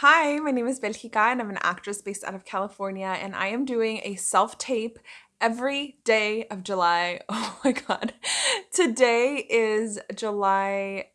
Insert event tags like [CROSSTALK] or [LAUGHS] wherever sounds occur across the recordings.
Hi, my name is Belgica and I'm an actress based out of California and I am doing a self-tape every day of July. [LAUGHS] Oh my god. Today is July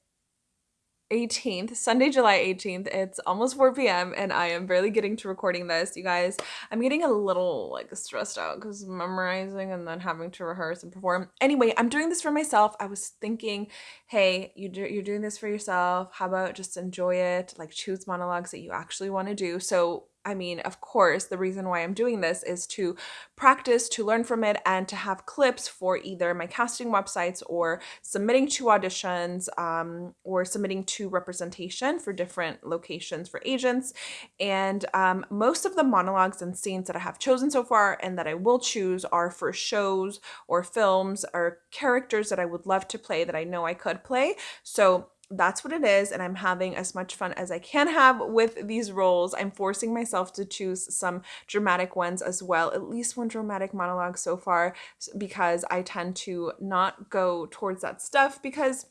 18th, Sunday, July 18th. It's almost 4 p.m. and I am barely getting to recording this. You guys, I'm getting a little like stressed out because memorizing and then having to rehearse and perform. Anyway, I'm doing this for myself. I was thinking, hey, you do, you're doing this for yourself. How about just enjoy it? Like choose monologues that you actually want to do. So I mean, of course, the reason why I'm doing this is to practice, to learn from it, and to have clips for either my casting websites or submitting to auditions um, or submitting to representation for different locations for agents. And um, most of the monologues and scenes that I have chosen so far and that I will choose are for shows or films or characters that I would love to play that I know I could play. So that's what it is and i'm having as much fun as i can have with these roles. I'm forcing myself to choose some dramatic ones as well at least one dramatic monologue so far because i tend to not go towards that stuff because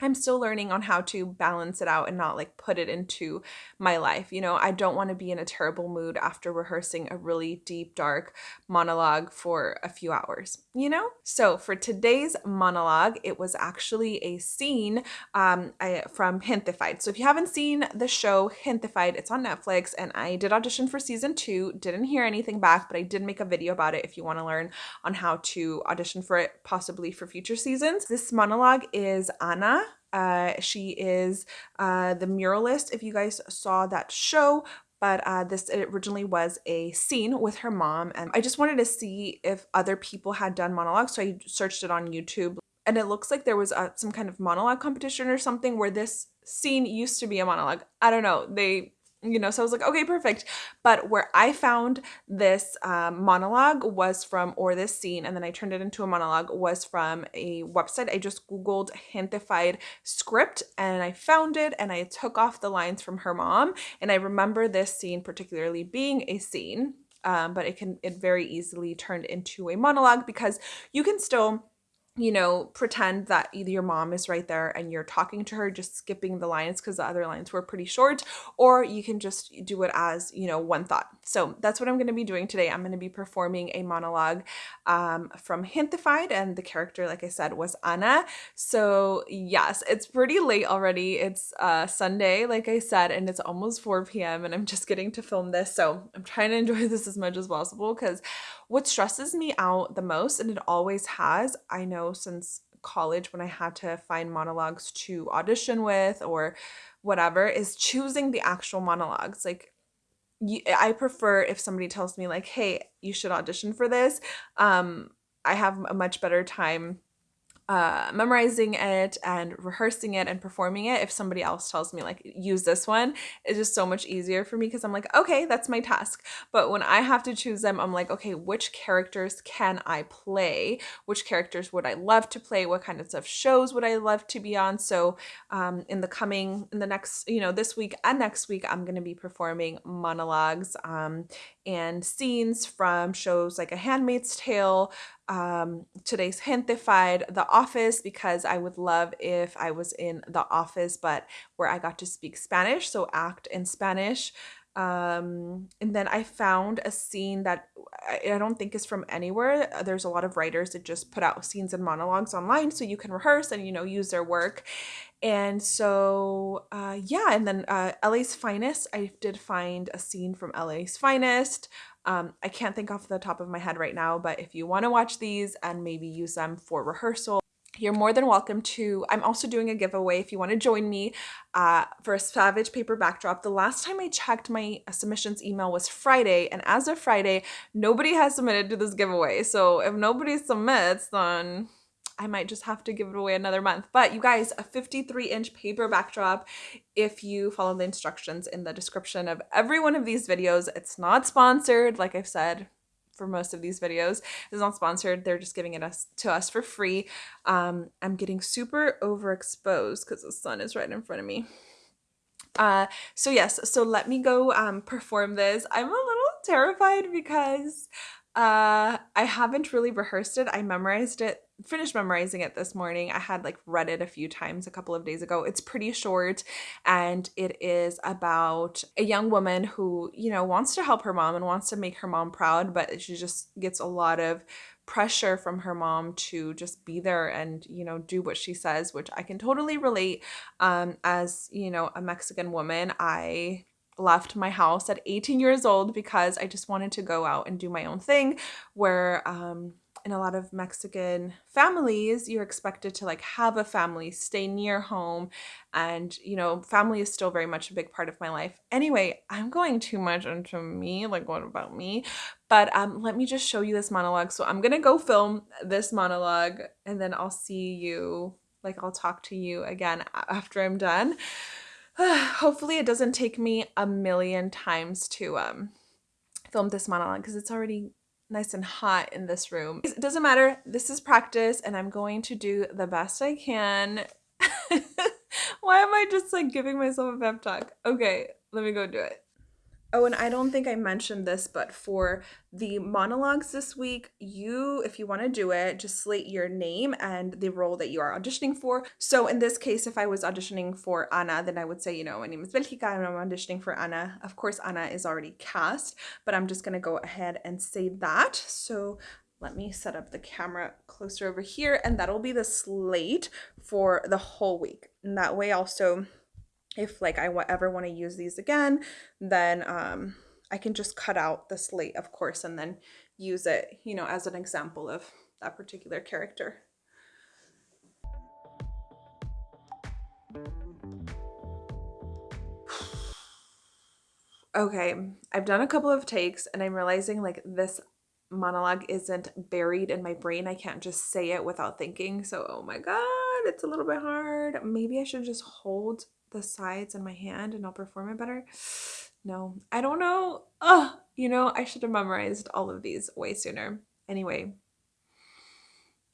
I'm still learning on how to balance it out and not like put it into my life. You know, I don't want to be in a terrible mood after rehearsing a really deep, dark monologue for a few hours, you know? So for today's monologue, it was actually a scene um, I, from Gentefied. So if you haven't seen the show Gentefied, it's on Netflix and I did audition for season two, didn't hear anything back, but I did make a video about it if you want to learn on how to audition for it, possibly for future seasons. This monologue is Ana uh, she is uh, the muralist, if you guys saw that show, but uh, this originally was a scene with her mom. And I just wanted to see if other people had done monologues. So I searched it on YouTube. And it looks like there was uh, some kind of monologue competition or something where this scene used to be a monologue. I don't know. They you know so i was like okay perfect. But where i found this um, monologue was from or this scene and then i turned it into a monologue was from a website. I just googled Gentefied script and i found it and i took off the lines from her mom and i remember this scene particularly being a scene um, but it can it very easily turned into a monologue because you can still you know, pretend that either your mom is right there and you're talking to her, just skipping the lines because the other lines were pretty short, or you can just do it as, you know, one thought. So that's what I'm going to be doing today. I'm going to be performing a monologue um, from Gentefied, and the character, like I said, was Ana. So yes, it's pretty late already. It's uh, Sunday, like I said, and it's almost 4 p.m. and I'm just getting to film this. So I'm trying to enjoy [LAUGHS] this as much as possible because what stresses me out the most, and it always has, I know since college when I had to find monologues to audition with or whatever, is choosing the actual monologues. Like, I prefer if somebody tells me like, "Hey, you should audition for this." Um, I have a much better time uh, memorizing it and rehearsing it and performing it if somebody else tells me like use this one it's just so much easier for me because i'm like okay that's my task. But when i have to choose them i'm like okay which characters can i play? Which characters would i love to play? What kind of stuff shows would i love to be on? So um, in the coming in the next you know this week and next week i'm going to be performing monologues um, and scenes from shows like a handmaid's tale um, today's Gentefied, The Office, because I would love if I was in The Office, but where I got to speak Spanish, so act in Spanish. Um, and then I found a scene that I, I don't think is from anywhere. There's a lot of writers that just put out scenes and monologues online so you can rehearse and, you know, use their work. And so, uh, yeah, and then uh, LA's Finest, I did find a scene from LA's Finest. Um, I can't think off the top of my head right now, but if you want to watch these and maybe use them for rehearsal, you're more than welcome to. I'm also doing a giveaway if you want to join me uh, for a Savage paper backdrop. The last time I checked my submissions email was Friday, and as of Friday, nobody has submitted to this giveaway. So if nobody submits, then I might just have to give it away another month. But you guys, a 53 inch paper backdrop, if you follow the instructions in the description of every one of these videos, it's not sponsored, like I've said for most of these videos. It's not sponsored. They're just giving it us to us for free. Um, I'm getting super overexposed because the sun is right in front of me. Uh, so yes, so let me go um, perform this. I'm a little terrified because uh, I haven't really rehearsed it. I memorized it finished memorizing it this morning. I had like read it a few times a couple of days ago. It's pretty short and it is about a young woman who, you know, wants to help her mom and wants to make her mom proud, but she just gets a lot of pressure from her mom to just be there and you know do what she says which i can totally relate um as you know a mexican woman i left my house at 18 years old because i just wanted to go out and do my own thing where um in a lot of Mexican families, you're expected to like have a family, stay near home, and you know, family is still very much a big part of my life. Anyway, I'm going too much into me, like what about me? But um let me just show you this monologue. So I'm going to go film this monologue and then I'll see you like I'll talk to you again after I'm done. [SIGHS] Hopefully it doesn't take me a million times to um film this monologue because it's already nice and hot in this room. It doesn't matter. This is practice and I'm going to do the best I can. [LAUGHS] Why am I just like giving myself a pep talk? Okay, let me go do it. Oh, and I don't think I mentioned this, but for the monologues this week, you, if you want to do it, just slate your name and the role that you are auditioning for. So in this case, if I was auditioning for Ana, then I would say, you know, my name is Belgica and I'm auditioning for Ana. Of course, Ana is already cast, but I'm just going to go ahead and say that. So let me set up the camera closer over here and that'll be the slate for the whole week. And that way also if like I ever want to use these again, then um, I can just cut out the slate, of course, and then use it, you know, as an example of that particular character. [SIGHS] okay, I've done a couple of takes and I'm realizing like this monologue isn't buried in my brain. I can't just say it without thinking. So, oh my God, it's a little bit hard. Maybe I should just hold the sides in my hand and I'll perform it better. No, I don't know. Oh, you know, I should have memorized all of these way sooner. Anyway,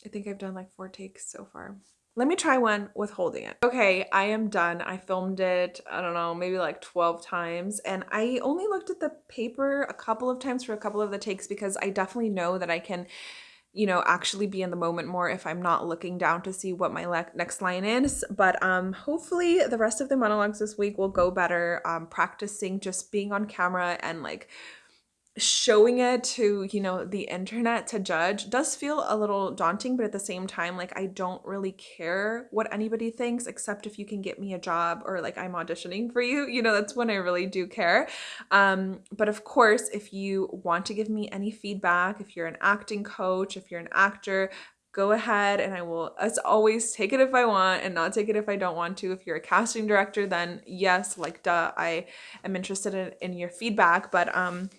I think I've done like four takes so far. Let me try one with holding it. Okay, I am done. I filmed it, I don't know, maybe like 12 times. And I only looked at the paper a couple of times for a couple of the takes because I definitely know that I can you know, actually be in the moment more if I'm not looking down to see what my next line is. But um, hopefully the rest of the monologues this week will go better. Um, practicing just being on camera and like showing it to you know the internet to judge does feel a little daunting but at the same time like i don't really care what anybody thinks except if you can get me a job or like i'm auditioning for you you know that's when i really do care um but of course if you want to give me any feedback if you're an acting coach if you're an actor go ahead and I will, as always, take it if I want and not take it if I don't want to. If you're a casting director, then yes, like duh, I am interested in, in your feedback. But um,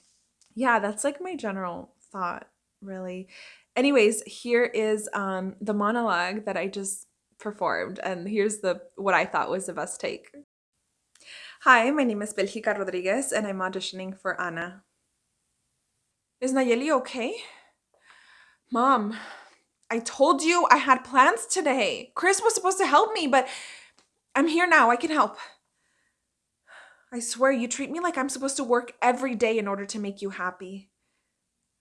yeah, that's like my general thought, really. Anyways, here is um, the monologue that I just performed, and here's the what I thought was the best take. Hi, my name is Belgica Rodriguez, and I'm auditioning for Ana. Is Nayeli okay? Mom, I told you I had plans today. Chris was supposed to help me, but I'm here now. I can help. I swear you treat me like I'm supposed to work every day in order to make you happy.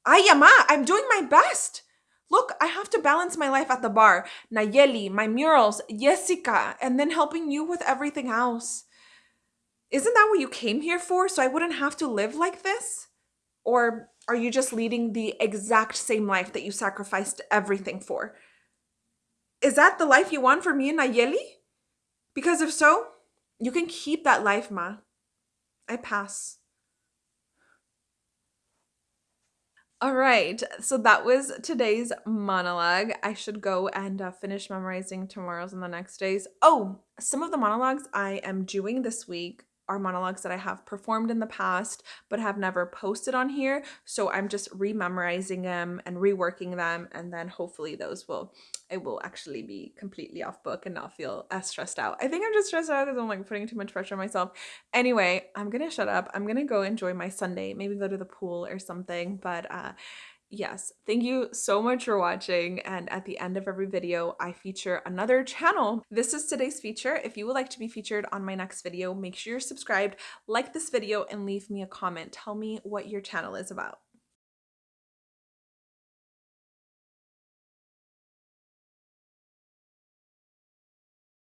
Ay, ama, ah, I'm doing my best. Look, I have to balance my life at the bar, Nayeli, my murals, Jessica, and then helping you with everything else. Isn't that what you came here for, so I wouldn't have to live like this? Or are you just leading the exact same life that you sacrificed everything for? Is that the life you want for me and Nayeli? Because if so, you can keep that life, Ma. I pass. All right, so that was today's monologue. I should go and uh, finish memorizing tomorrow's and the next days. Oh, some of the monologues I am doing this week are monologues that I have performed in the past but have never posted on here. So I'm just rememorizing them and reworking them and then hopefully those will I will actually be completely off book and not feel as stressed out. I think I'm just stressed out because I'm like putting too much pressure on myself. Anyway, I'm gonna shut up. I'm gonna go enjoy my Sunday, maybe go to the pool or something. But uh Yes, thank you so much for watching. And at the end of every video, I feature another channel. This is today's feature. If you would like to be featured on my next video, make sure you're subscribed, like this video, and leave me a comment. Tell me what your channel is about.